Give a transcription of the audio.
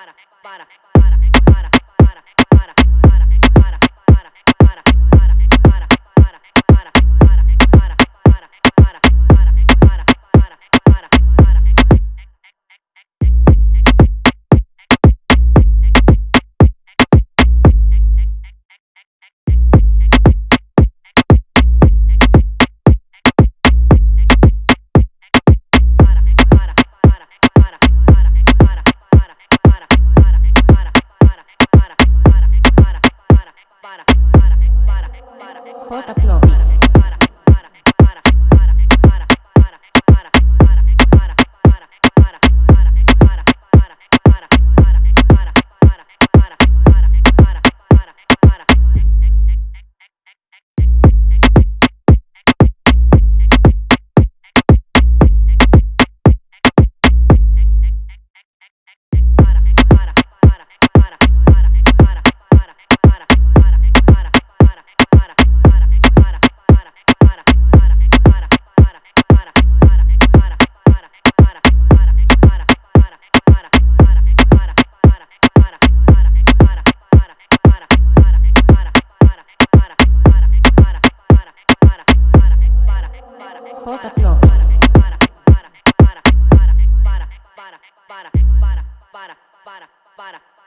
para, para. J Plop. Para, para, para, para, para, para, para, para, para, para, para, para.